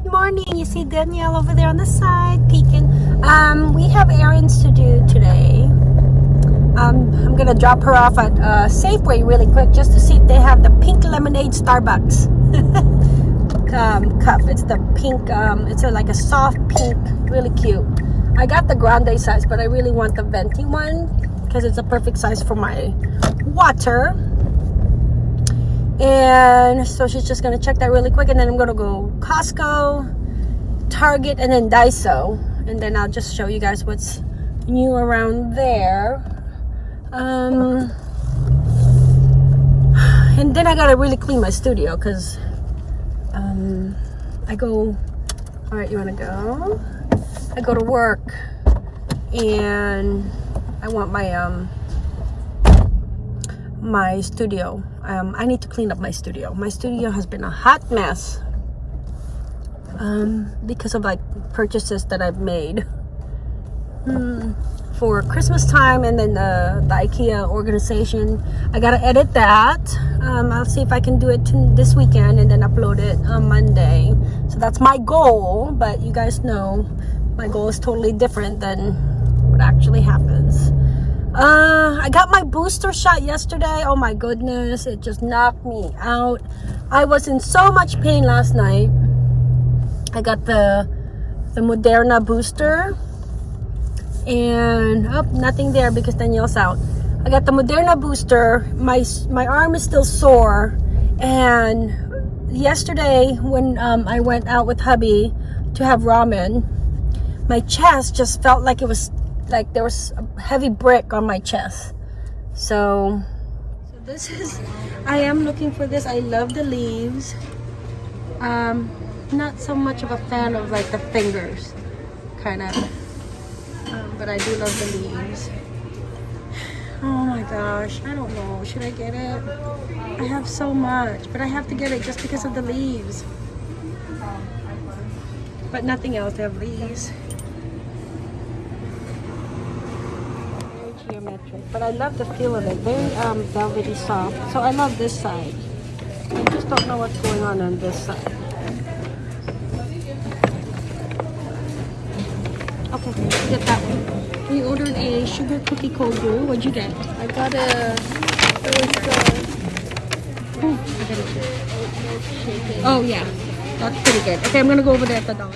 good morning. You see Danielle over there on the side peeking. Um, we have errands to do today. Um, I'm gonna drop her off at uh, Safeway really quick just to see if they have the pink lemonade Starbucks um, cup. It's the pink, um, it's a, like a soft pink, really cute. I got the grande size, but I really want the venti one because it's a perfect size for my water and so she's just gonna check that really quick and then I'm gonna go Costco Target and then Daiso. And then I'll just show you guys what's new around there. Um and then I gotta really clean my studio because um I go all right you want to go? I go to work and I want my um my studio. Um, I need to clean up my studio. My studio has been a hot mess um, because of like purchases that I've made mm, for Christmas time and then the, the IKEA organization I gotta edit that um, I'll see if I can do it this weekend and then upload it on Monday so that's my goal but you guys know my goal is totally different than what actually happens uh, I got my booster shot yesterday. Oh my goodness, it just knocked me out. I was in so much pain last night. I got the the Moderna booster. And oh, nothing there because Danielle's out. I got the Moderna booster. My my arm is still sore. And yesterday when um, I went out with hubby to have ramen, my chest just felt like it was like there was a heavy brick on my chest so so this is i am looking for this i love the leaves um not so much of a fan of like the fingers kind of um, but i do love the leaves oh my gosh i don't know should i get it i have so much but i have to get it just because of the leaves but nothing else have leaves Very geometric. But I love the feel of it. Very um, velvety soft. So I love this side. I just don't know what's going on on this side. Get that one. We ordered a sugar cookie cold brew. What'd you get? I got a... It was the... Oh, I got it. Oh, yeah. That's pretty good. Okay, I'm going to go over there at the dollar.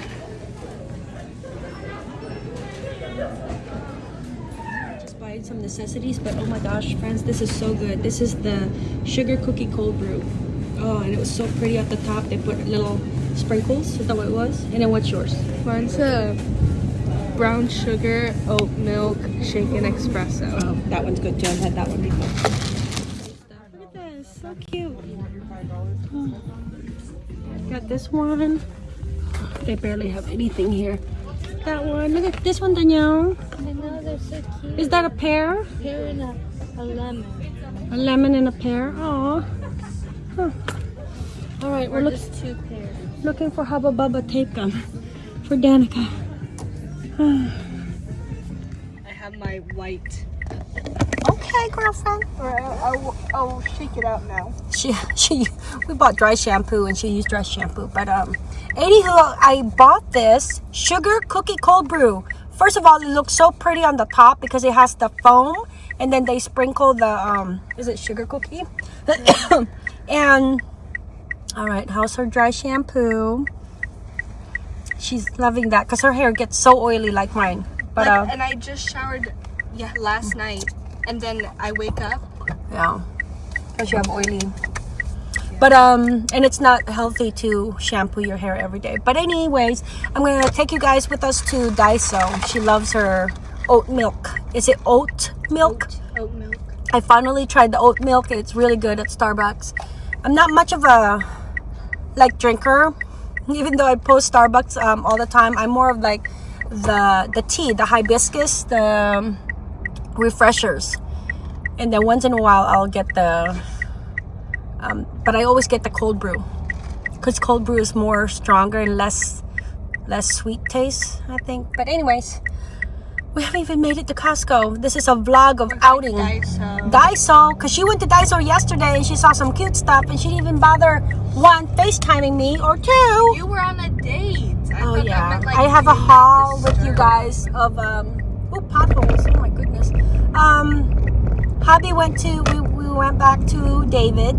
Just buy some necessities but oh my gosh friends this is so good this is the sugar cookie cold brew oh and it was so pretty at the top they put little sprinkles is that what it was and then what's yours mine's a brown sugar oat milk shaken espresso oh that one's good too i've had that one before look at this so cute oh. got this one they barely have anything here that one look at this one danielle I know, they're so cute. Is that a pear? A pear and a, a lemon. A lemon and a pear. Oh. Huh. All right, we're looking two pairs. Looking for Hubba Bubba tape gum for Danica. I have my white. Okay, girlfriend. I'll, I'll, I'll shake it out now. She she we bought dry shampoo and she used dry shampoo, but um, anywho, I bought this sugar cookie cold brew First of all, it looks so pretty on the top because it has the foam and then they sprinkle the, um, is it sugar cookie? and, all right, how's her dry shampoo? She's loving that because her hair gets so oily like mine. But like, uh, And I just showered yeah, last night and then I wake up. Yeah, because you have oily. But um and it's not healthy to shampoo your hair every day. But anyways i'm gonna take you guys with us to daiso. She loves her oat milk. Is it oat milk? Oat, oat milk. I finally tried the oat milk. It's really good at starbucks. I'm not much of a like drinker even though i post starbucks um, all the time i'm more of like the the tea the hibiscus the um, refreshers and then once in a while i'll get the um, but I always get the cold brew because cold brew is more stronger and less less sweet taste I think but anyways We haven't even made it to Costco. This is a vlog of outing. Daiso. Daiso, because she went to Daiso yesterday and she saw some cute stuff and she didn't even bother one FaceTiming me or two. You were on a date. I Oh yeah, meant, like, I have a haul with you guys of um oh potholes. Oh my goodness. Um, Hobby went to we, we went back to David.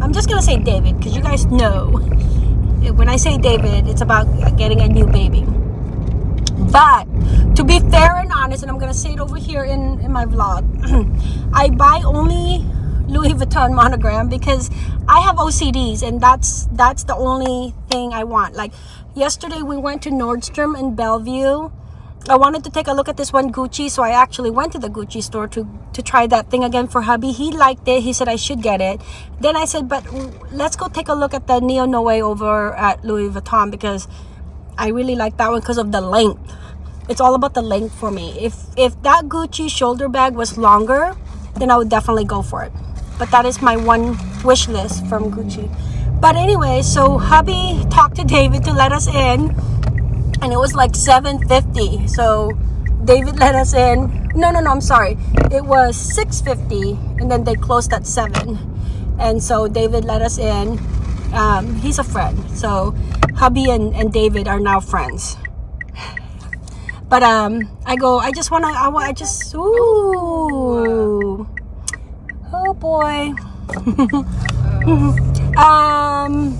I'm just gonna say David because you guys know when I say David, it's about getting a new baby. But to be fair and honest, and I'm gonna say it over here in in my vlog, I buy only Vuitton monogram because I have OCDs and that's that's the only thing I want. Like yesterday we went to Nordstrom in Bellevue. I wanted to take a look at this one Gucci, so I actually went to the Gucci store to to try that thing again for hubby. He liked it. He said I should get it. Then I said, but let's go take a look at the Neo Noe over at Louis Vuitton because I really like that one because of the length. It's all about the length for me. If if that Gucci shoulder bag was longer, then I would definitely go for it. But that is my one wish list from Gucci. But anyway, so hubby talked to David to let us in, and it was like 7:50. So David let us in. No, no, no. I'm sorry. It was 6:50, and then they closed at seven. And so David let us in. Um, he's a friend. So hubby and, and David are now friends. But um, I go. I just wanna. I, I just. Ooh. Oh boy. um.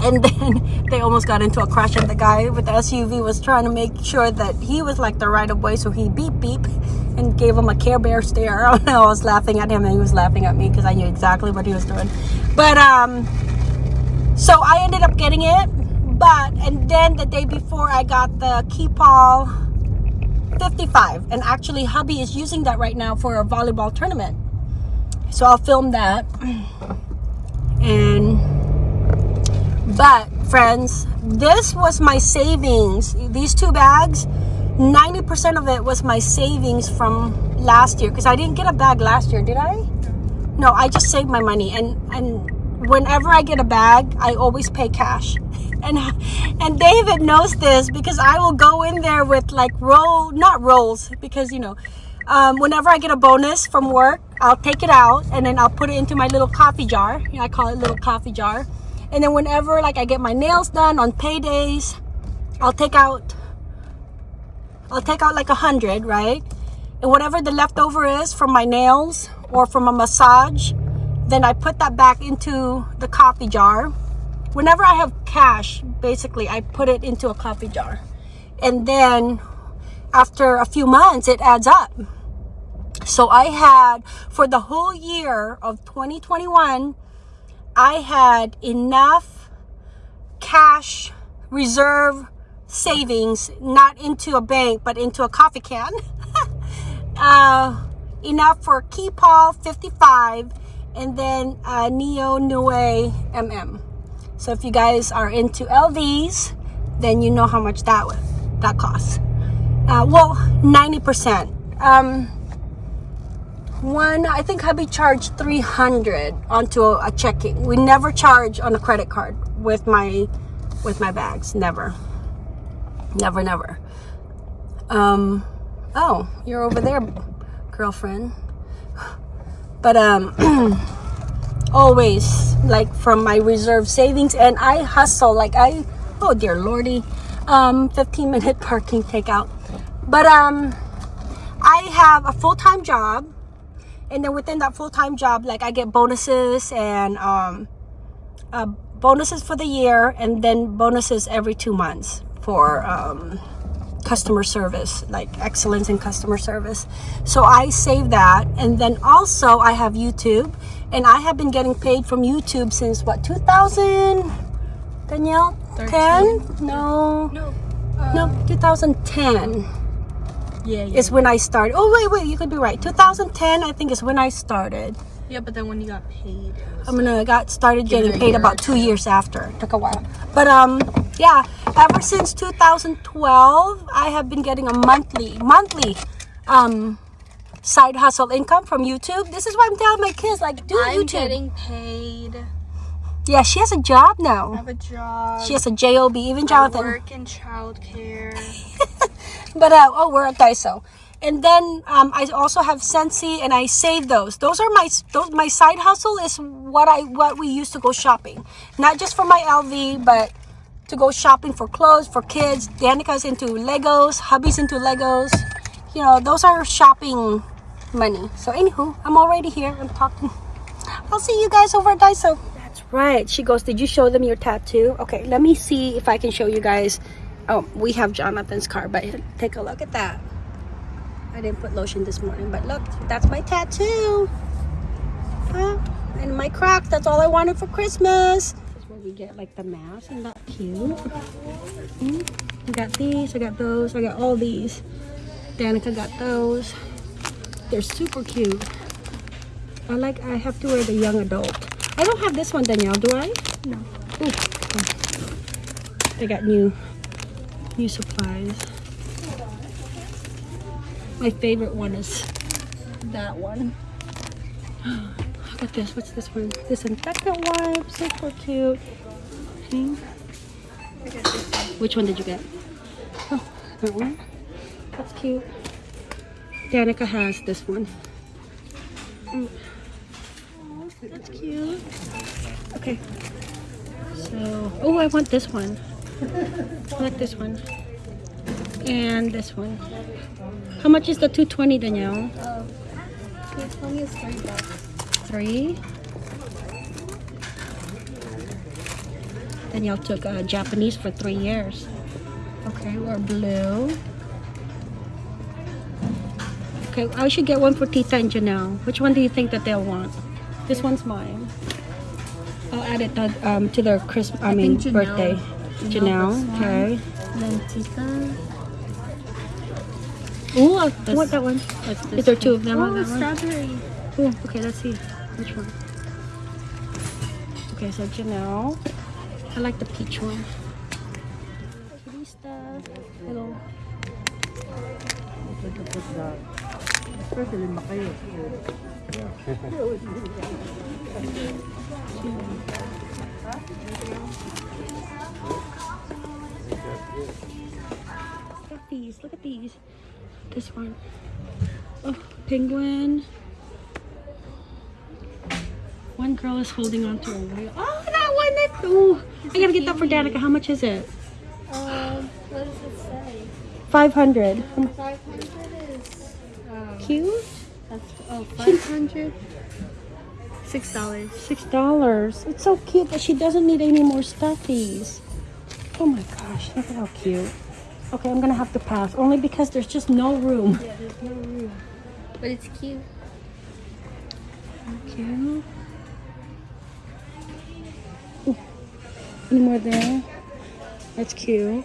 And then they almost got into a crash, and the guy with the SUV was trying to make sure that he was like the right of way, so he beep beep and gave him a Care Bear stare. I was laughing at him, and he was laughing at me because I knew exactly what he was doing. But um, so I ended up getting it, but and then the day before I got the Keepall 55, and actually hubby is using that right now for a volleyball tournament. So I'll film that. And but friends, this was my savings. These two bags, 90% of it was my savings from last year because I didn't get a bag last year, did I? No, I just saved my money and and whenever I get a bag, I always pay cash. And and David knows this because I will go in there with like roll not rolls because you know um, whenever I get a bonus from work, I'll take it out and then I'll put it into my little coffee jar. I call it little coffee jar. And then whenever like I get my nails done on paydays, I'll take out I'll take out like a hundred, right? And whatever the leftover is from my nails or from a massage, then I put that back into the coffee jar. Whenever I have cash, basically, I put it into a coffee jar. And then after a few months, it adds up. So I had, for the whole year of 2021, I had enough cash reserve savings, not into a bank, but into a coffee can. uh, enough for Keepall 55 and then uh, Neo Noe MM. So if you guys are into LVs, then you know how much that would, that costs. Uh, well, 90%. Um, one, I think hubby charged 300 onto a, a checking. We never charge on a credit card with my with my bags. Never. Never, never. Um, oh, you're over there, girlfriend. But um, always like from my reserve savings, and I hustle like I. Oh dear lordy, um, 15 minute parking takeout. But um, I have a full time job, and then within that full time job, like I get bonuses and um, uh, bonuses for the year, and then bonuses every two months for um, customer service, like excellence in customer service. So I save that, and then also I have YouTube, and I have been getting paid from YouTube since what 2000, Danielle? 10? No, No. no, 2010 Yeah, yeah. is when I started. Oh wait, wait, you could be right. 2010, I think, is when I started. yeah, but then when you got paid, I'm gonna got started getting paid about two years after. Took a while, but um, yeah. Ever since 2012, I have been getting a monthly, monthly, um, side hustle income from YouTube. This is why I'm telling my kids like, do I'm YouTube. getting paid. yeah, she has a job now. I have a job. She has a job. Even I Jonathan. work in childcare. but uh, oh, we're at Daiso. And then um, I also have Sensi, and I save those. Those are my those my side hustle is what I what we used to go shopping, not just for my LV, but to go shopping for clothes for kids. Danica's into Legos, hubby's into Legos. You know, those are shopping money. So anywho, I'm already here. I'm talking. I'll see you guys over at Daiso. That's right. She goes, Did you show them your tattoo? Okay, let me see if I can show you guys. Oh, we have Jonathan's car, but take a look at that. I didn't put lotion this morning, but look, that's my tattoo. Huh? And my Crocs, that's all I wanted for Christmas. This is where we get like the mask. Isn't that cute? Hmm? I got these, I got those, I got all these. Danica got those. They're super cute. I like, I have to wear the young adult. I don't have this one, Danielle, do I? No. Ooh. They got new, new supplies. My favorite one is that one. Look at this. What's this one? Disinfectant wipe. Super cute. Which one did you get? Oh, that one. That's cute. Danica has this one. Mm. That's cute. Okay. So, oh, I want this one. Like this one. And this one. How much is the 220, Danielle? Um, 220 is 3 bucks. Three. Danielle took uh, Japanese for three years. Okay, we're blue. Okay, I should get one for Tita and Janelle. Which one do you think that they'll want? This one's mine. I'll add it to, um, to their Christmas, I, I mean, birthday. Janelle Janelle, okay. Then Tita. Ooh, I This- want that one. What's Is there two of them Oh, on that one? strawberry. Ooh, okay, let's see. Which one? Okay, so Janelle. I like the peach one. Kitty stuff. Little. Look at these. Look at these. This one. Oh, penguin. One girl is holding on to a whale. Oh, that one! That's, ooh, I gotta get that for Danica. How much is it? Um, what does it say? 500. 500 is. Um, Cute. that's, oh, 500 Six dollars. Six dollars. It's so cute that she doesn't need any more stuffies. Oh my gosh, look at how cute. Okay, I'm gonna have to pass only because there's just no room. Yeah, there's no room. But it's cute. Cute. Ooh, Any more there? That's cute.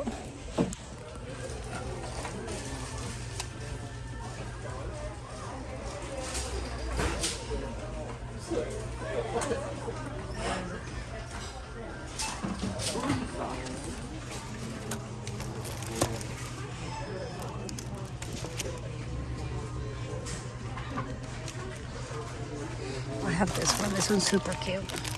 Have this one. This one's super cute.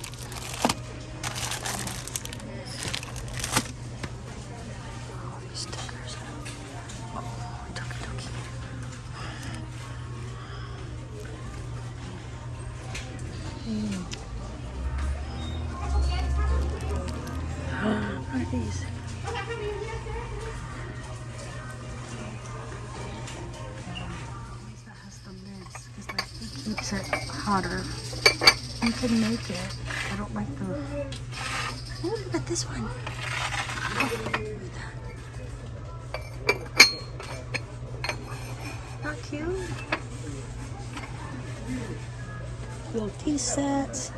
Little tea sets.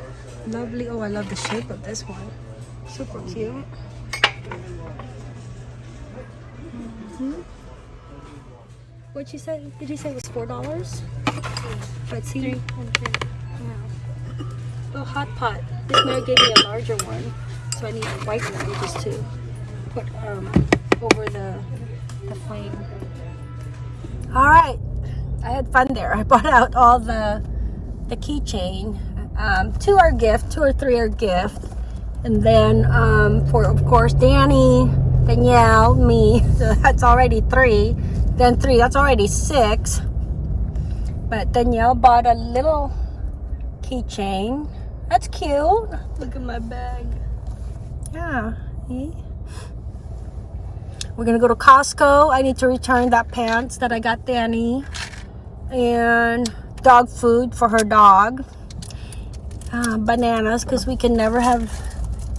Lovely. Oh, I love the shape of this one. Super cute. Mhm. What'd you say? Did you say it was four dollars? Let's see. Oh, hot pot. This Mary gave me a larger one, so I need a white one just to put um, over the the flame. All right, I had fun there. I brought out all the the keychain. Um, two are gift, two or three are gift, and then um, for of course Danny, Danielle, me. So that's already three. then three. That's already six. But Danielle bought a little keychain. That's cute. Look at my bag. Yeah. see? We're gonna go to Costco. I need to return that pants that I got Danny. And dog food for her dog. Uh, bananas, because we can never have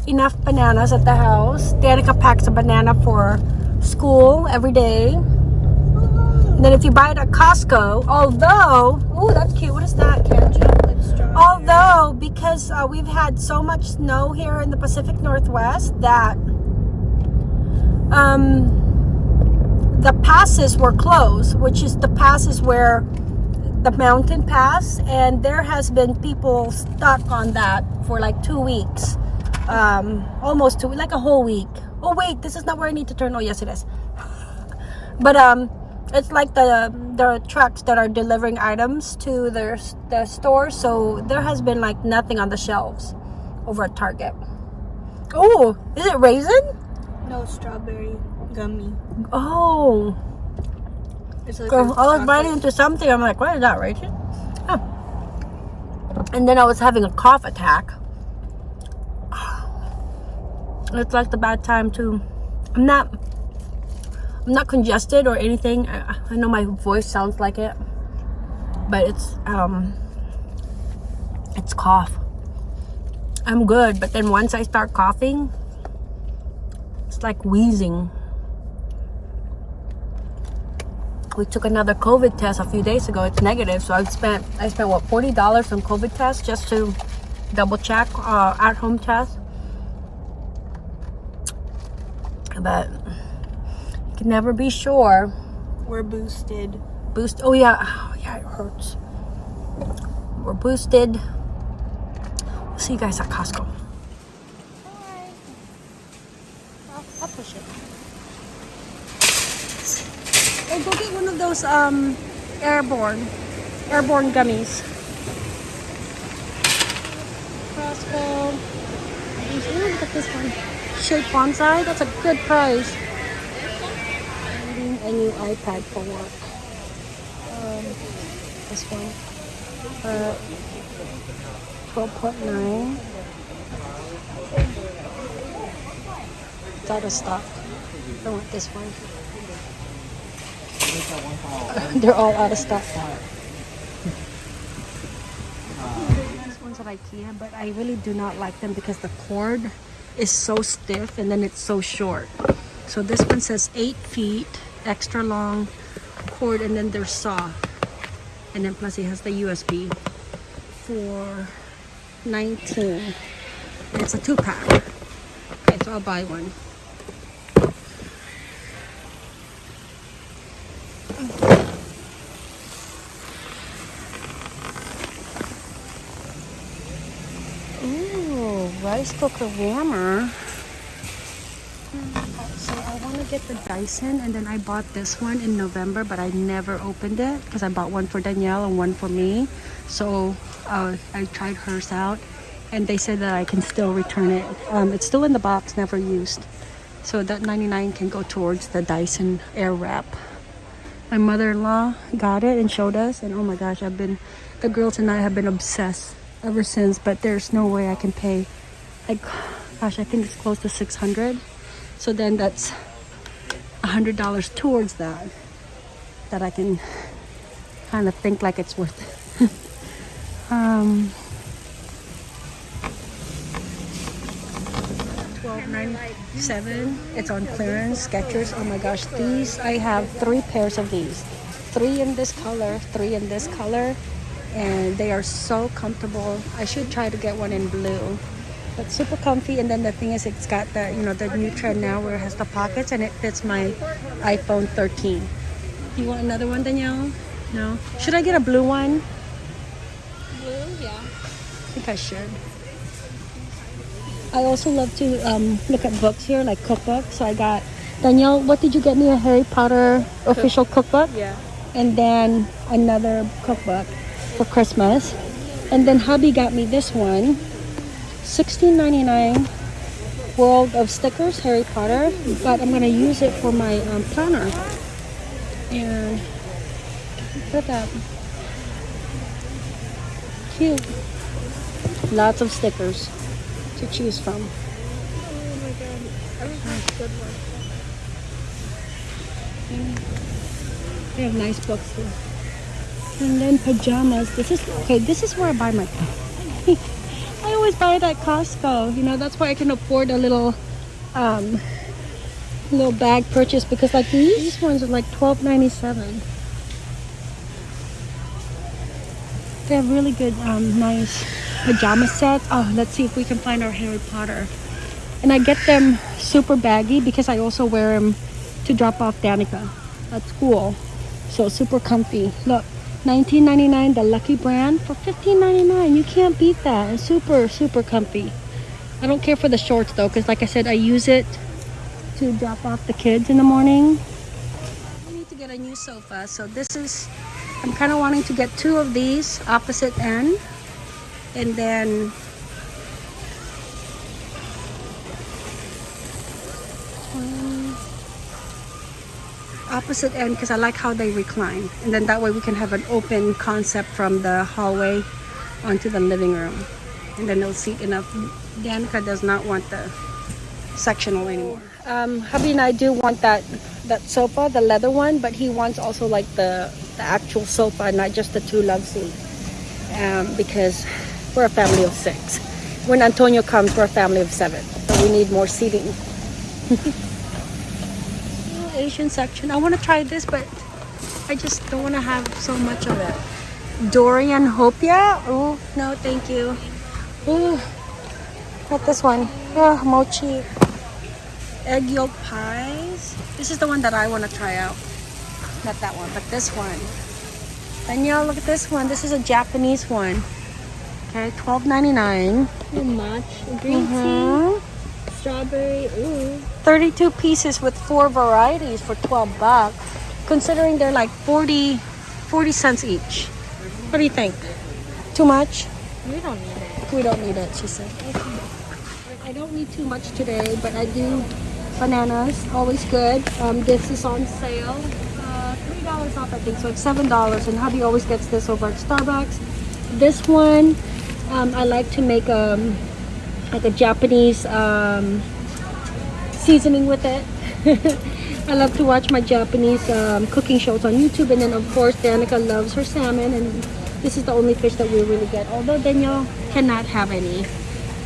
enough bananas at the house. Danica packs a banana for school every day. And then if you buy it at Costco, although, oh, that's cute. What is that, Kenji? Although, because uh, we've had so much snow here in the Pacific Northwest that um, the passes were closed, which is the passes where the mountain pass, and there has been people stuck on that for like two weeks, um, almost two, like a whole week. Oh wait, this is not where I need to turn. Oh yes, it is. But um, it's like the the trucks that are delivering items to their the store So there has been like nothing on the shelves over at Target. Oh, is it raisin? No strawberry gummy. Oh, It's like Girl, was biting into something. I'm like, what is that, Rachel? Huh. And then I was having a cough attack. It's like the bad time too. I'm not. I'm not congested or anything. I, I know my voice sounds like it, but it's um. It's cough. I'm good, but then once I start coughing, it's like wheezing. We took another COVID test a few days ago. It's negative, so I spent I spent what forty dollars on COVID test just to double check uh, at home test. But you can never be sure. We're boosted. Boost. Oh yeah, oh, yeah, it hurts. We're boosted. We'll see you guys at Costco. I'll, I'll push it. Oh, go get one of those um airborne airborne gummies. Crossbow. Ooh, look at this one. Shape bonsai. That's a good price. Finding a new iPad for work. Um, this one. Uh, 12.9. It's out of stock. I want this one. They're all out of stock. Ones at IKEA, but I really do not like them because the cord is so stiff and then it's so short. So this one says eight feet, extra long cord, and then they're soft. And then plus it has the USB for 19. It's a two pack. Okay, so I'll buy one. Ooh, rice cooker warmer. So I want to get the Dyson and then I bought this one in November but I never opened it because I bought one for Danielle and one for me. So uh, I tried hers out and they said that I can still return it. Um, it's still in the box, never used. So that 99 can go towards the Dyson Airwrap. My mother-in-law got it and showed us and oh my gosh, I've been, the girls and I have been obsessed ever since but there's no way I can pay like gosh I think it's close to 600 so then that's a hundred dollars towards that that I can kind of think like it's worth it. Um 1297 it's on clearance Skechers. Oh my gosh these I have three pairs of these. Three in this color three in this color and they are so comfortable. I should try to get one in blue but super comfy. And then the thing is it's got the you know the new trend now where it has the pockets and it fits my iphone 13 you want another one danielle? No? Should i get a blue one? Blue, yeah. i think i should i also love to um, look at books here like cookbooks so i got danielle what did you get me a harry potter official cookbook Yeah. and then another cookbook for Christmas. And then hubby got me this one, $16.99 World of Stickers, Harry Potter. But I'm gonna use it for my um, planner. And look at that. Cute. Lots of stickers to choose from. Oh my god. Everyone's good one. They have nice books here. And then pajamas. This is okay. This is where I buy my. I always buy it at Costco. You know that's why I can afford a little, um, little bag purchase because like these, these ones are like twelve ninety seven. They have really good, um, nice pajama set. Oh, let's see if we can find our Harry Potter. And I get them super baggy because I also wear them to drop off Danica at school. So super comfy. Look, 19.99 the Lucky brand for 15.99. You can't beat that. And super super comfy. I don't care for the shorts though because like I said I use it to drop off the kids in the morning. I need to get a new sofa. So this is I'm kind of wanting to get two of these opposite end and then opposite end because I like how they recline. And then that way we can have an open concept from the hallway onto the living room. And then they'll seat enough Danica does not want the sectional anymore. Um, hubby and I do want that that sofa the leather one but he wants also like the the actual sofa not just the two love seat. Um, because we're a family of six when Antonio comes we're a family of seven so we need more seating Asian section. I want to try this, but I just don't want to have so much of it. Durian Hopia? Oh, no, thank you. Oh, not this one. Oh, mochi. Egg yolk pies. This is the one that I want to try out. Not that one, but this one. Danielle, look at this one. This is a Japanese one. Okay, twelve ninety nine. Too much. Green tea. Strawberry. Ooh. 32 pieces with four varieties for 12 bucks considering they're like 40 40 cents each what do you think too much We don't need it. we don't need it she said i don't need too much today but i do bananas always good um, this is on sale uh, three dollars off i think so it's seven dollars and hubby always gets this over at starbucks this one um, i like to make um like a japanese um, seasoning with it. I love to watch my Japanese um, cooking shows on YouTube and then of course Danica loves her salmon and this is the only fish that we really get. Although Danielle cannot have any.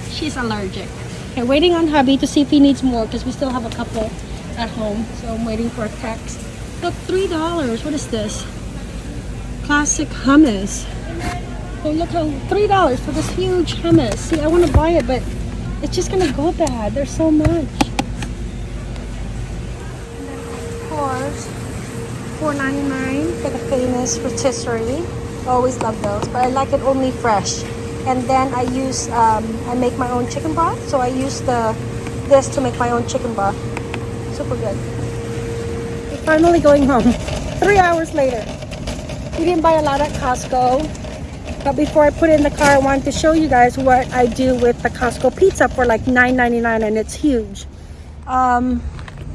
She's allergic. Okay, waiting on hubby to see if he needs more because we still have a couple at home. So I'm waiting for a text. Look, $3. What is this? Classic hummus. Oh, look how $3 for this huge hummus. See, I want to buy it, but it's just going to go bad. There's so much. course, $4.99 for the famous rotisserie. Always love those, but I like it only fresh. And then I use, um, I make my own chicken broth. So I use the this to make my own chicken broth. Super good. We're finally going home. Three hours later. We didn't buy a lot at Costco. But before I put it in the car, I wanted to show you guys what I do with the Costco pizza for like $9.99 and it's huge. Um,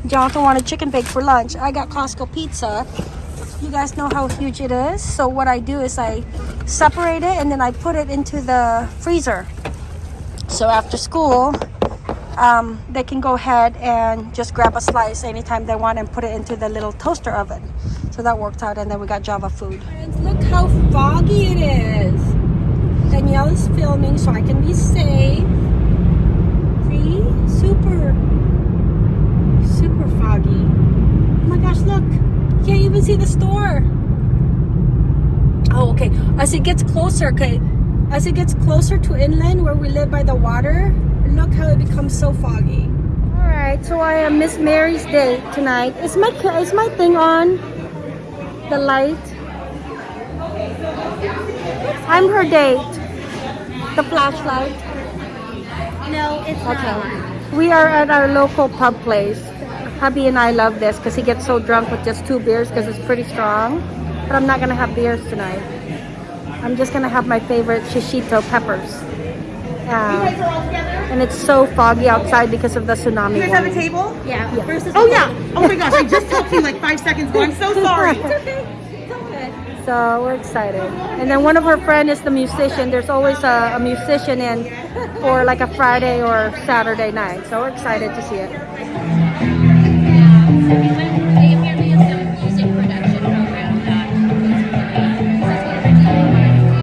Jonathan wanted chicken bake for lunch. I got Costco pizza. You guys know how huge it is. So what I do is I separate it and then I put it into the freezer. So after school, um, they can go ahead and just grab a slice anytime they want and put it into the little toaster oven. So that worked out and then we got Java food. Look how foggy it is. Danielle is filming so I can be safe. See? Super super foggy. Oh my gosh, look. Can't even see the store. Oh, okay. As it gets closer, okay. As it gets closer to inland where we live by the water, look how it becomes so foggy. Alright, so I am Miss Mary's date tonight. Is my is my thing on? The light? I'm her date. The flashlight. No, it's Okay. We are at our local pub place. Hubby and I love this because he gets so drunk with just two beers because it's pretty strong. But I'm not going to have beers tonight. I'm just going to have my favorite shishito peppers. And it's so foggy outside because of the tsunami. You guys have a table? Yeah. Oh yeah. Oh my gosh, I just talked to you like five seconds ago. I'm so sorry. So we're excited. And then one of her friend is the musician. There's always a, a musician in for like a Friday or Saturday night. So we're excited to see it.